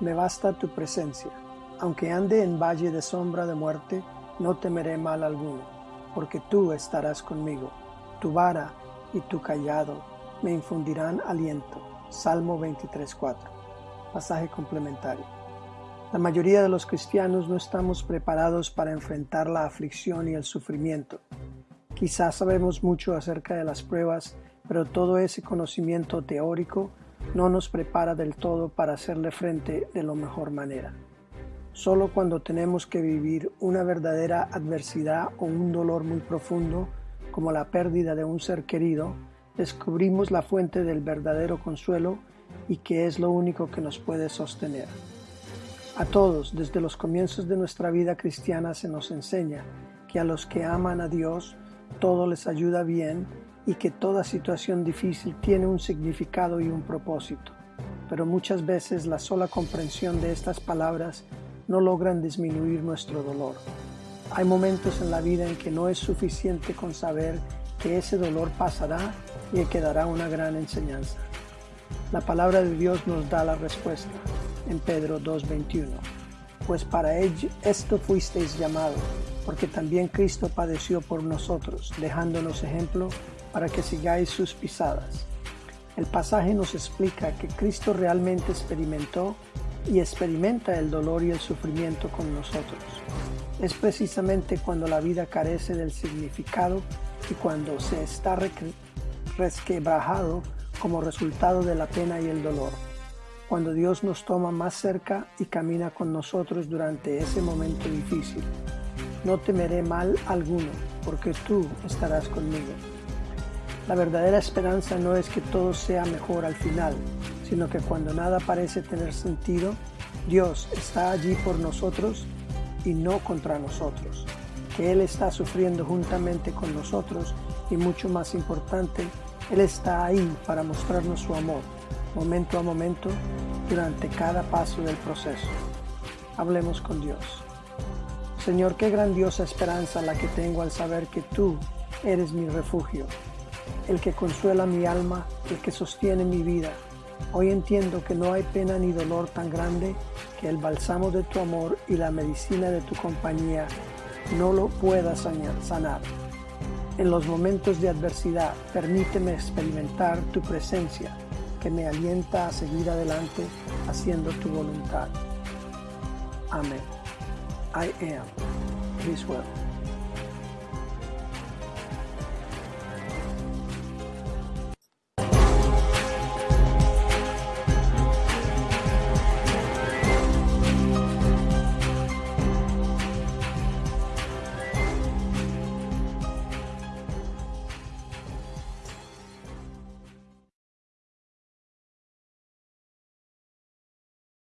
Me basta tu presencia. Aunque ande en valle de sombra de muerte, no temeré mal alguno, porque tú estarás conmigo. Tu vara y tu callado me infundirán aliento. Salmo 23.4. Pasaje complementario. La mayoría de los cristianos no estamos preparados para enfrentar la aflicción y el sufrimiento. Quizás sabemos mucho acerca de las pruebas, pero todo ese conocimiento teórico no nos prepara del todo para hacerle frente de la mejor manera. Solo cuando tenemos que vivir una verdadera adversidad o un dolor muy profundo, como la pérdida de un ser querido, descubrimos la fuente del verdadero consuelo y que es lo único que nos puede sostener. A todos, desde los comienzos de nuestra vida cristiana, se nos enseña que a los que aman a Dios, todo les ayuda bien y que toda situación difícil tiene un significado y un propósito. Pero muchas veces la sola comprensión de estas palabras no logran disminuir nuestro dolor. Hay momentos en la vida en que no es suficiente con saber que ese dolor pasará y quedará una gran enseñanza. La palabra de Dios nos da la respuesta en Pedro 2.21. Pues para ello esto fuisteis llamado, porque también Cristo padeció por nosotros, dejándonos ejemplo para que sigáis sus pisadas. El pasaje nos explica que Cristo realmente experimentó y experimenta el dolor y el sufrimiento con nosotros. Es precisamente cuando la vida carece del significado y cuando se está resquebrajado como resultado de la pena y el dolor. Cuando Dios nos toma más cerca y camina con nosotros durante ese momento difícil. No temeré mal alguno, porque tú estarás conmigo. La verdadera esperanza no es que todo sea mejor al final, sino que cuando nada parece tener sentido, Dios está allí por nosotros y no contra nosotros, que Él está sufriendo juntamente con nosotros y mucho más importante, Él está ahí para mostrarnos su amor, momento a momento, durante cada paso del proceso. Hablemos con Dios. Señor, qué grandiosa esperanza la que tengo al saber que tú eres mi refugio, el que consuela mi alma, el que sostiene mi vida. Hoy entiendo que no hay pena ni dolor tan grande que el bálsamo de tu amor y la medicina de tu compañía no lo pueda sanar. En los momentos de adversidad, permíteme experimentar tu presencia que me alienta a seguir adelante haciendo tu voluntad. Amén. I am This well.